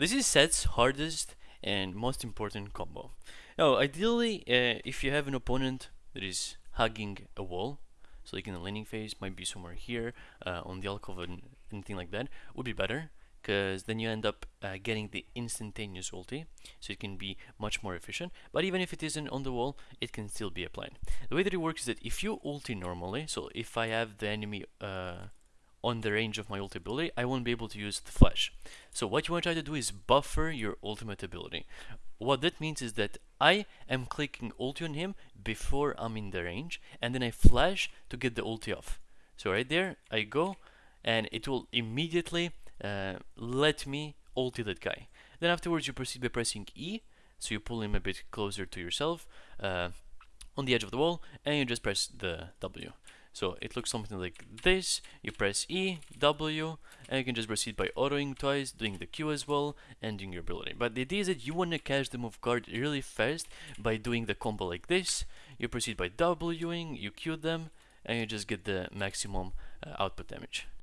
This is Sett's hardest and most important combo. Now, ideally, uh, if you have an opponent that is hugging a wall, so like in the laning phase, might be somewhere here, uh, on the alcove and anything like that, would be better, because then you end up uh, getting the instantaneous ulti, so it can be much more efficient, but even if it isn't on the wall, it can still be applied. The way that it works is that if you ulti normally, so if I have the enemy uh, on the range of my ulti ability, I won't be able to use the flash. So what you want to try to do is buffer your ultimate ability. What that means is that I am clicking ulti on him before I'm in the range, and then I flash to get the ulti off. So right there, I go, and it will immediately uh, let me ulti that guy. Then afterwards you proceed by pressing E, so you pull him a bit closer to yourself uh, on the edge of the wall, and you just press the W. So it looks something like this, you press E, W, and you can just proceed by autoing twice, doing the Q as well, and doing your ability. But the idea is that you want to catch them off guard really fast by doing the combo like this, you proceed by Wing, you Q them, and you just get the maximum uh, output damage.